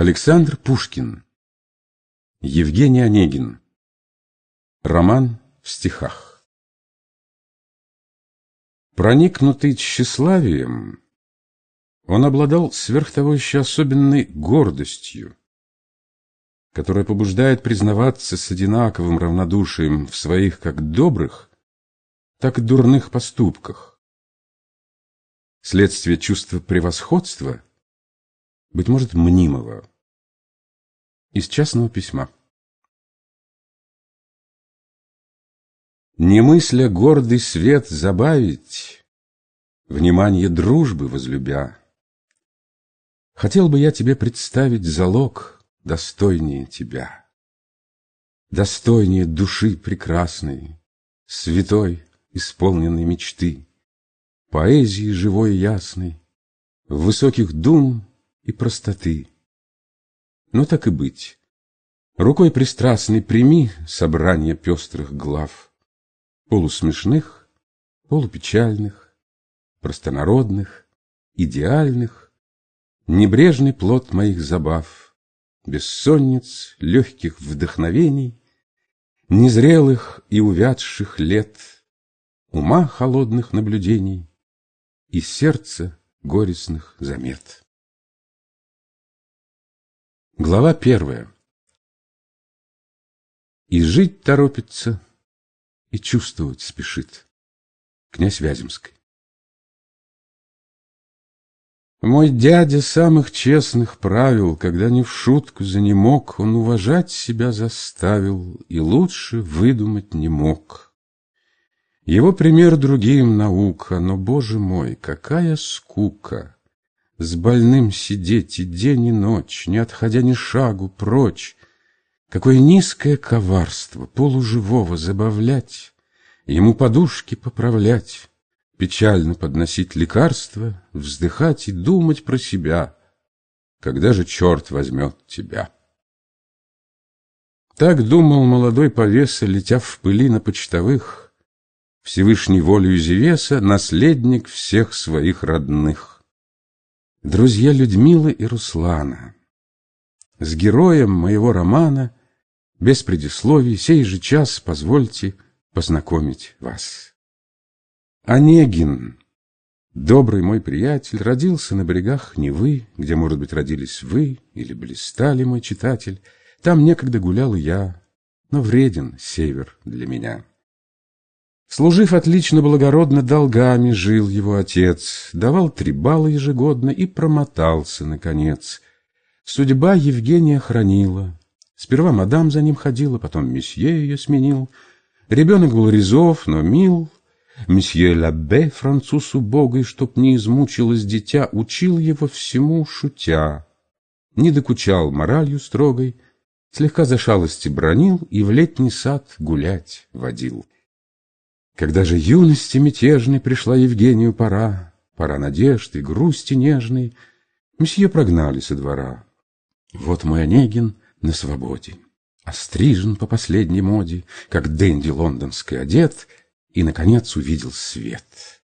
Александр Пушкин. Евгений Онегин. Роман в стихах. Проникнутый тщеславием, он обладал сверх того еще особенной гордостью, которая побуждает признаваться с одинаковым равнодушием в своих как добрых, так и дурных поступках. Следствие чувства превосходства, быть может, мнимого. Из частного письма. Не мысля гордый свет забавить, Внимание дружбы возлюбя, Хотел бы я тебе представить залог — достойнее тебя. Достойнее души прекрасной, святой, исполненной мечты, поэзии живой и ясной, высоких дум и простоты. Но так и быть. Рукой пристрастной прими собрание пестрых глав, полусмешных, полупечальных, простонародных, идеальных, небрежный плод моих забав — бессонниц, легких вдохновений, Незрелых и увядших лет, Ума холодных наблюдений И сердца горестных замет. Глава первая. И жить торопится, и чувствовать спешит. Князь Вяземский. Мой дядя самых честных правил, Когда не в шутку за не мог, Он уважать себя заставил И лучше выдумать не мог. Его пример другим наука, Но, боже мой, какая скука! С больным сидеть и день, и ночь, Не отходя ни шагу прочь. Какое низкое коварство полуживого забавлять, Ему подушки поправлять, Печально подносить лекарства, вздыхать и думать про себя. Когда же черт возьмет тебя? Так думал молодой повеса, летя в пыли на почтовых, Всевышней волею Зевеса, наследник всех своих родных. Друзья Людмилы и Руслана, с героем моего романа, без предисловий, сей же час позвольте познакомить вас. Онегин, добрый мой приятель, родился на берегах Невы, где, может быть, родились вы или блистали, мой читатель. Там некогда гулял я, но вреден север для меня. Служив отлично благородно, долгами жил его отец, давал три балла ежегодно и промотался, наконец. Судьба Евгения хранила. Сперва мадам за ним ходила, потом месье ее сменил. Ребенок был резов, но мил, Месье Лабе, француз убогой, чтоб не измучилось дитя, учил его всему шутя. Не докучал моралью строгой, слегка за шалости бронил и в летний сад гулять водил. Когда же юности мятежной пришла Евгению пора, пора надежды, грусти нежной, месье прогнали со двора. Вот мой Онегин на свободе, острижен по последней моде, как денди лондонский одет — и, наконец, увидел свет.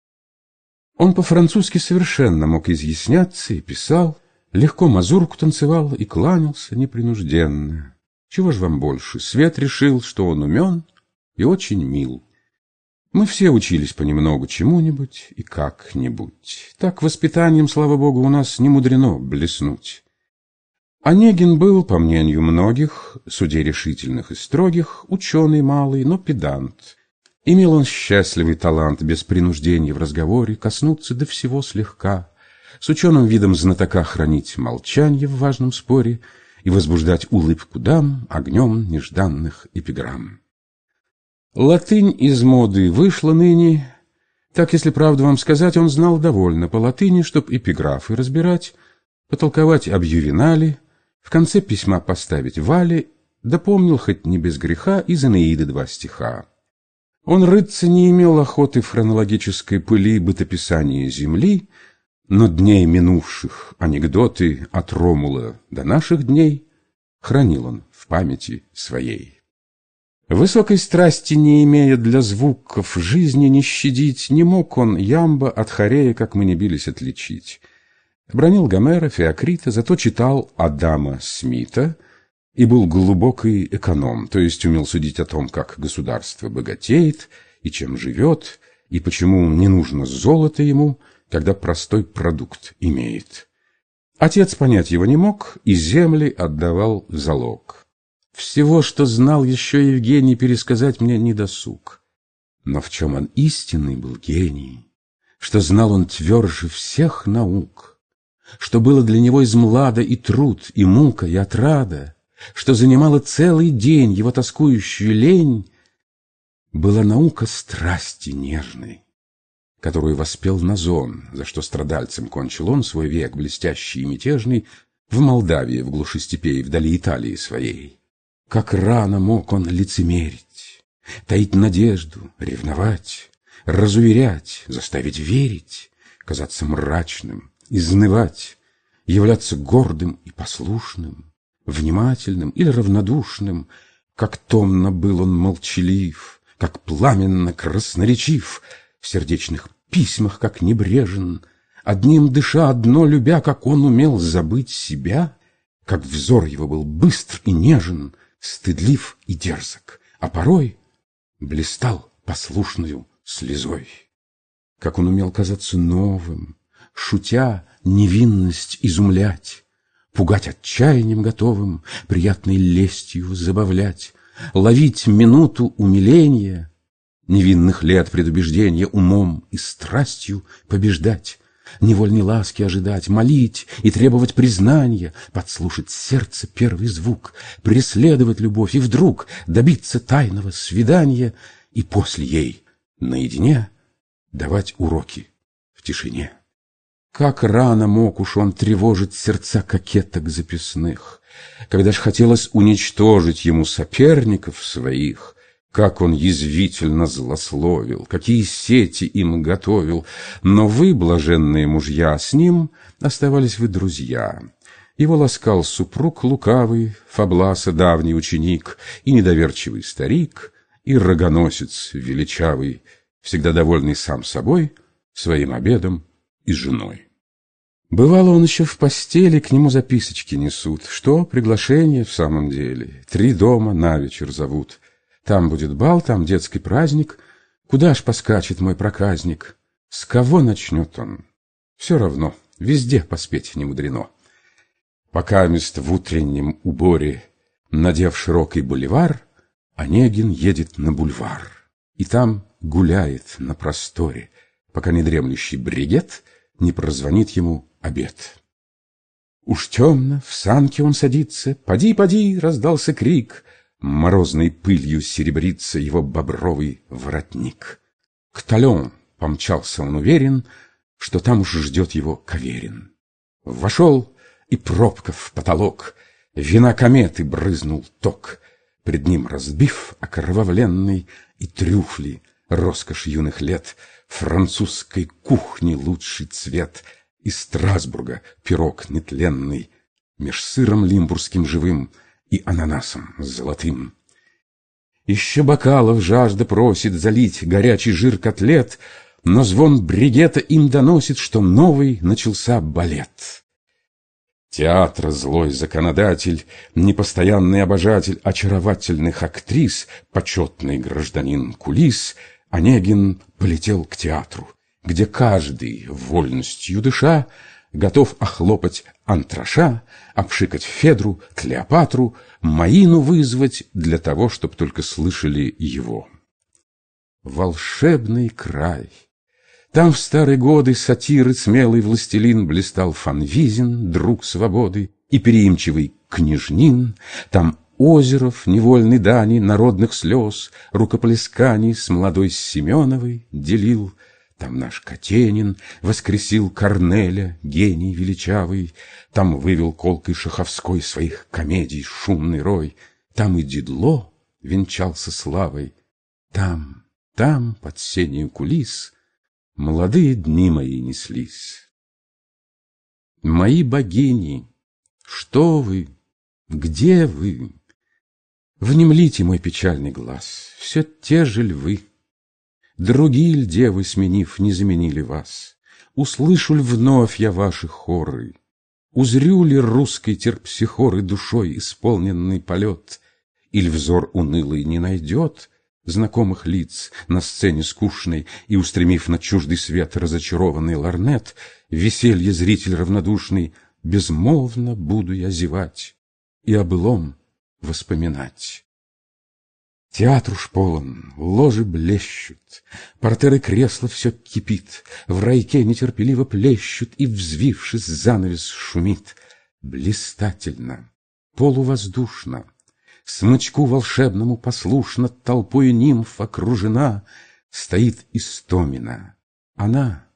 Он по-французски совершенно мог изъясняться и писал, легко мазурку танцевал и кланялся непринужденно. Чего ж вам больше? Свет решил, что он умен и очень мил. Мы все учились понемногу чему-нибудь и как-нибудь. Так воспитанием, слава богу, у нас не мудрено блеснуть. Онегин был, по мнению многих, судей решительных и строгих, ученый малый, но педант. Имел он счастливый талант без принуждения в разговоре коснуться до всего слегка, с ученым видом знатока хранить молчание в важном споре и возбуждать улыбку дам огнем нежданных эпиграмм. Латынь из моды вышла ныне, так, если правду вам сказать, он знал довольно по латыни, чтоб эпиграфы разбирать, потолковать об ювенале, в конце письма поставить вале, да помнил хоть не без греха из Энеиды два стиха. Он рыться не имел охоты в хронологической пыли бытописания Земли, но дней минувших анекдоты от Ромула до наших дней хранил он в памяти своей. Высокой страсти не имея для звуков, жизни не щадить, не мог он ямба от хорея, как мы не бились, отличить. Бронил Гомера, Феокрита, зато читал Адама Смита и был глубокий эконом, то есть умел судить о том, как государство богатеет и чем живет, и почему не нужно золото ему, когда простой продукт имеет. Отец понять его не мог и земли отдавал залог. Всего, что знал еще Евгений, пересказать мне не досуг. Но в чем он истинный был гений, что знал он тверже всех наук, что было для него из млада и труд, и мука, и отрада, что занимала целый день его тоскующую лень, была наука страсти нежной, которую воспел Назон, за что страдальцем кончил он свой век блестящий и мятежный в Молдавии, в глуши степей, вдали Италии своей. Как рано мог он лицемерить, таить надежду, ревновать, разуверять, заставить верить, казаться мрачным, изнывать, являться гордым и послушным, внимательным или равнодушным, как томно был он молчалив, как пламенно красноречив, в сердечных письмах, как небрежен, одним дыша, одно любя, как он умел забыть себя, как взор его был быстр и нежен, стыдлив и дерзок, а порой блистал послушную слезой. Как он умел казаться новым, шутя невинность изумлять, пугать отчаянием готовым, приятной лестью забавлять, ловить минуту умиления, невинных лет предубеждения умом и страстью побеждать, невольной ласки ожидать, молить и требовать признания, подслушать сердце первый звук, преследовать любовь и вдруг добиться тайного свидания и после ей наедине давать уроки в тишине. Как рано мог уж он тревожить сердца кокеток записных, когда ж хотелось уничтожить ему соперников своих, как он язвительно злословил, какие сети им готовил, но вы, блаженные мужья, с ним оставались вы друзья. Его ласкал супруг лукавый, Фабласа давний ученик, и недоверчивый старик, и рогоносец величавый, всегда довольный сам собой, своим обедом и женой. Бывало, он еще в постели, к нему записочки несут. Что, приглашение в самом деле? Три дома на вечер зовут. Там будет бал, там детский праздник. Куда ж поскачет мой проказник? С кого начнет он? Все равно, везде поспеть не мудрено. Пока мест в утреннем уборе, надев широкий боливар, Онегин едет на бульвар. И там гуляет на просторе, пока недремлющий бригет не прозвонит ему обед. Уж темно, в санке он садится, «Поди, поди!» — раздался крик. Морозной пылью серебрится его бобровый воротник. К тален помчался он уверен, что там уж ждет его Каверин. Вошел и пробка в потолок, вина кометы брызнул ток, пред ним разбив окровавленный и трюфли, роскошь юных лет, французской кухни лучший цвет, из Страсбурга пирог нетленный, меж сыром лимбургским живым и ананасом золотым. Еще бокалов жажда просит залить горячий жир котлет, но звон бригета им доносит, что новый начался балет. Театр злой законодатель, непостоянный обожатель очаровательных актрис, почетный гражданин кулис, Онегин полетел к театру, где каждый, вольностью дыша, готов охлопать антраша, обшикать Федру, Клеопатру, Маину вызвать для того, чтобы только слышали его. Волшебный край! Там в старые годы сатиры смелый властелин блистал Фанвизин, друг свободы, и переимчивый княжнин. Там Озеров, невольный дани, народных слез, рукоплесканий с молодой Семеновой делил — там наш Катенин воскресил Корнеля, гений величавый, Там вывел колкой Шаховской своих комедий шумный рой, Там и Дедло венчался славой, Там, там, под сенью кулис, Молодые дни мои неслись. Мои богини, что вы, где вы? Внемлите мой печальный глаз, все те же львы. Другие ль девы, сменив, не заменили вас? Услышу ли вновь я ваши хоры? Узрю ли русской терпсихоры Душой исполненный полет? Или взор унылый не найдет Знакомых лиц на сцене скучной И, устремив на чуждый свет разочарованный ларнет, Веселье зритель равнодушный, Безмолвно буду я зевать И о былом воспоминать. Театр уж полон, ложи блещут, Портеры кресла все кипит, В райке нетерпеливо плещут, И, взвившись, занавес шумит. Блистательно, полувоздушно, Смычку волшебному послушно Толпою нимф окружена, Стоит Истомина. Она,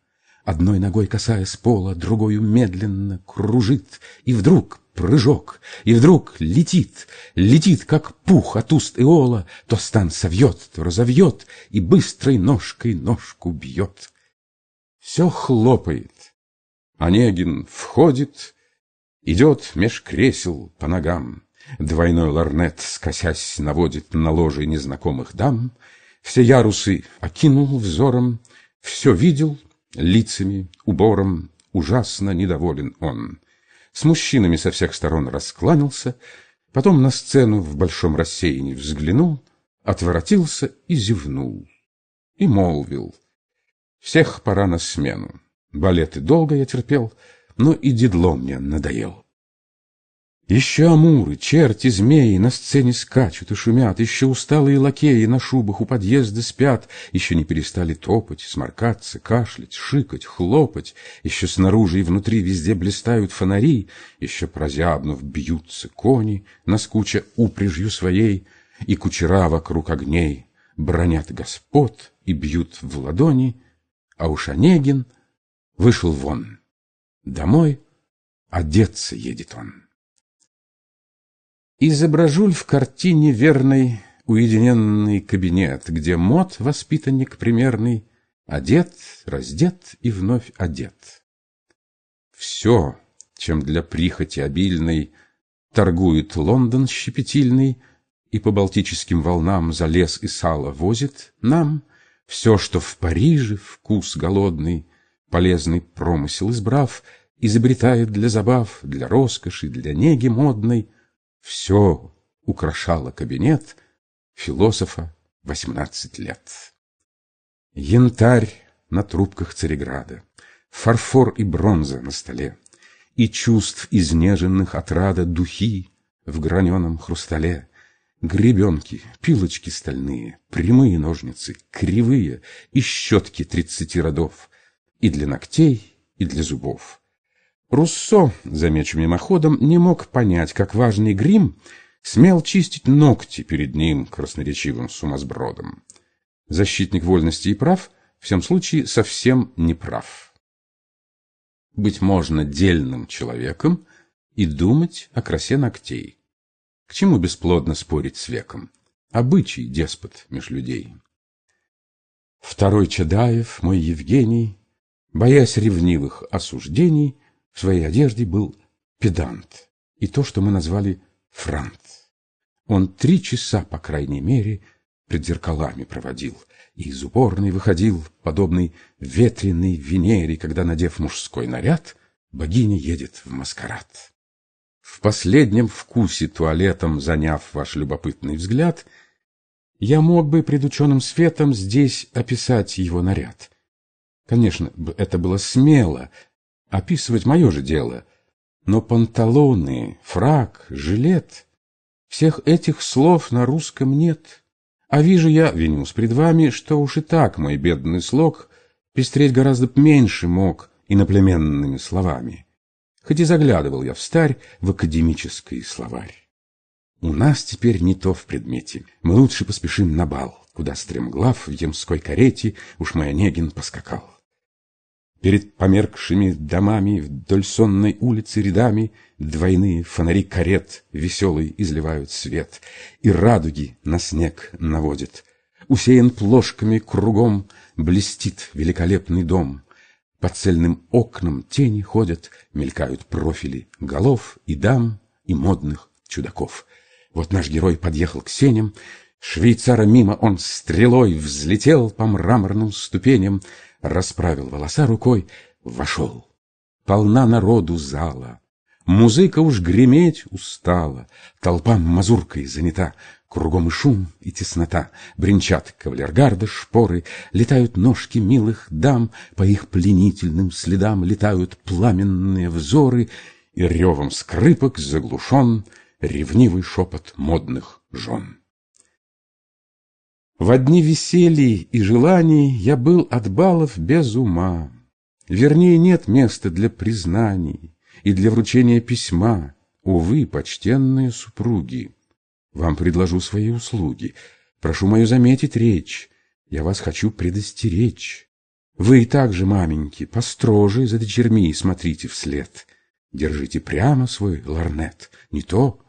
одной ногой касаясь пола, Другою медленно кружит, И вдруг прыжок, и вдруг летит, летит, как пух от уст Иола, то стан совьет, то разовьет, и быстрой ножкой ножку бьет. Все хлопает. Онегин входит, идет меж кресел по ногам. Двойной ларнет, скосясь, наводит на ложе незнакомых дам. Все ярусы окинул взором, все видел лицами, убором, ужасно недоволен он с мужчинами со всех сторон раскланялся, потом на сцену в большом рассеянии взглянул, отворотился и зевнул. И молвил, всех пора на смену. Балеты долго я терпел, но и дедло мне надоел. Еще амуры, черти, змеи на сцене скачут и шумят, Еще усталые лакеи на шубах у подъезда спят, Еще не перестали топать, сморкаться, кашлять, шикать, хлопать, Еще снаружи и внутри везде блистают фонари, Еще прозябнув бьются кони, наскуча упряжью своей, И кучера вокруг огней бронят господ и бьют в ладони, А уж Онегин вышел вон. Домой одеться едет он. Изображу в картине верный уединенный кабинет, Где мод, воспитанник примерный, Одет, раздет и вновь одет. Все, чем для прихоти обильной Торгует Лондон щепетильный И по балтическим волнам За лес и сало возит нам Все, что в Париже вкус голодный, Полезный промысел избрав, Изобретает для забав, Для роскоши, для неги модной — все украшало кабинет философа 18 лет. Янтарь на трубках Цареграда, фарфор и бронза на столе, И чувств изнеженных отрада духи в граненом хрустале, Гребенки, пилочки стальные, прямые ножницы, кривые И щетки тридцати родов, и для ногтей, и для зубов. Руссо, замечу мимоходом, не мог понять, как важный грим смел чистить ногти перед ним красноречивым сумасбродом. Защитник вольности и прав в всем случае совсем не прав. Быть можно дельным человеком и думать о красе ногтей. К чему бесплодно спорить с веком? Обычай деспот меж людей. Второй Чадаев, мой Евгений, боясь ревнивых осуждений, в своей одежде был педант и то, что мы назвали франт. Он три часа, по крайней мере, пред зеркалами проводил и из уборной выходил, подобный ветреной Венере, когда, надев мужской наряд, богиня едет в маскарад. В последнем вкусе туалетом, заняв ваш любопытный взгляд, я мог бы пред ученым светом здесь описать его наряд. Конечно, это было смело, описывать мое же дело. Но панталоны, фрак, жилет — всех этих слов на русском нет. А вижу я, винюсь пред вами, что уж и так мой бедный слог пестреть гораздо меньше мог иноплеменными словами. Хоть и заглядывал я в старь в академический словарь. У нас теперь не то в предмете. Мы лучше поспешим на бал, куда стремглав в ямской карете уж мой Онегин поскакал. Перед померкшими домами Вдоль сонной улицы рядами Двойные фонари карет Веселый изливают свет, И радуги на снег наводят. Усеян плошками кругом Блестит великолепный дом. По цельным окнам тени ходят, Мелькают профили голов и дам, И модных чудаков. Вот наш герой подъехал к сеням, Швейцара мимо он стрелой Взлетел по мраморным ступеням, расправил волоса рукой, вошел. Полна народу зала. Музыка уж греметь устала, Толпа мазуркой занята, Кругом и шум, и теснота, Бренчат кавалергарды шпоры, Летают ножки милых дам, По их пленительным следам Летают пламенные взоры, И ревом скрипок заглушен Ревнивый шепот модных жен. В одни веселья и желаний Я был от балов без ума, Вернее, нет места для признаний, и для вручения письма. Увы, почтенные супруги, вам предложу свои услуги. Прошу мою заметить речь, я вас хочу предостеречь. Вы и так же, маменьки, построже за дочерьми смотрите вслед. Держите прямо свой ларнет. Не то,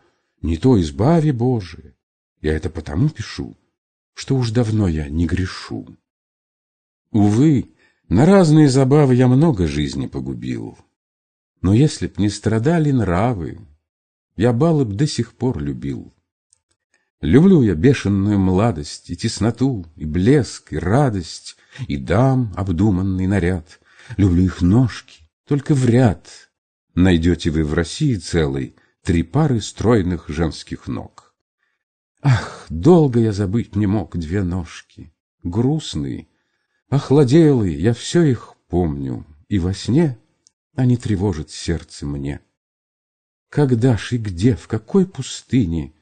не то избави Боже. Я это потому пишу, что уж давно я не грешу. Увы, на разные забавы я много жизни погубил. Но если б не страдали нравы, Я балы б до сих пор любил. Люблю я бешеную младость, И тесноту, и блеск, и радость, И дам обдуманный наряд. Люблю их ножки, только в ряд Найдете вы в России целой Три пары стройных женских ног. Ах, долго я забыть не мог две ножки, Грустные, охладелые, я все их помню, И во сне они тревожат сердце мне. Когда ж и где, в какой пустыне,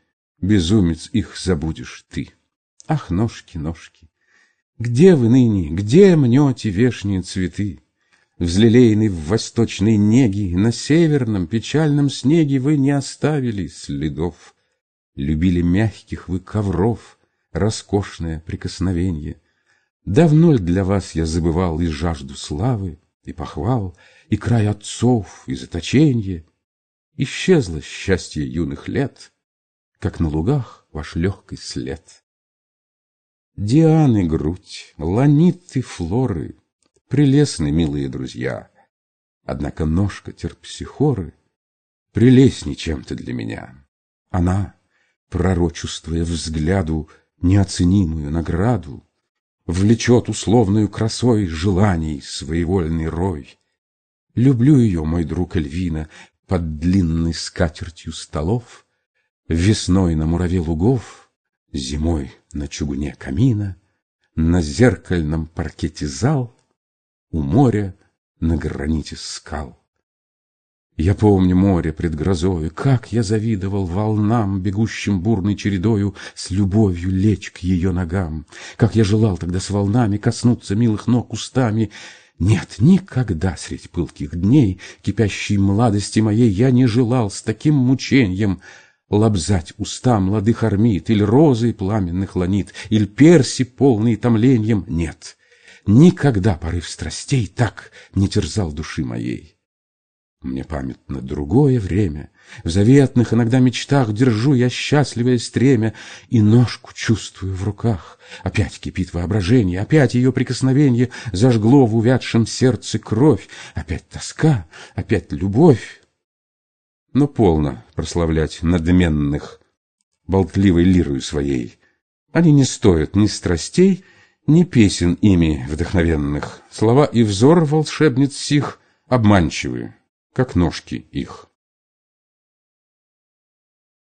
Безумец, их забудешь ты? Ах, ножки, ножки, где вы ныне, Где мнете вешние цветы? Взлелеянный в восточной неге, На северном печальном снеге Вы не оставили следов. Любили мягких вы ковров, Роскошное прикосновенье. Давно для вас я забывал И жажду славы, и похвал, и край отцов, и заточенье. Исчезло счастье юных лет, как на лугах ваш легкий след. Дианы грудь, ланиты флоры, прелестны, милые друзья. Однако ножка терпсихоры прелестней чем-то для меня. Она, пророчествуя взгляду неоценимую награду, Влечет условную красой желаний своевольный рой. Люблю ее, мой друг Эльвина, под длинной скатертью столов, Весной на мураве лугов, зимой на чугуне камина, На зеркальном паркете зал, у моря на граните скал. Я помню море пред грозою, Как я завидовал волнам, Бегущим бурной чередою, С любовью лечь к ее ногам. Как я желал тогда с волнами Коснуться милых ног устами. Нет, никогда средь пылких дней Кипящей младости моей Я не желал с таким мучением Лобзать уста молодых армит, Или розы пламенных ланит, Или перси полный томлением. Нет, никогда порыв страстей Так не терзал души моей. Мне памятно другое время. В заветных иногда мечтах Держу я счастливое стремя И ножку чувствую в руках. Опять кипит воображение, Опять ее прикосновение Зажгло в увядшем сердце кровь. Опять тоска, опять любовь. Но полно прославлять надменных Болтливой лирою своей. Они не стоят ни страстей, Ни песен ими вдохновенных. Слова и взор волшебниц сих Обманчивые как ножки их.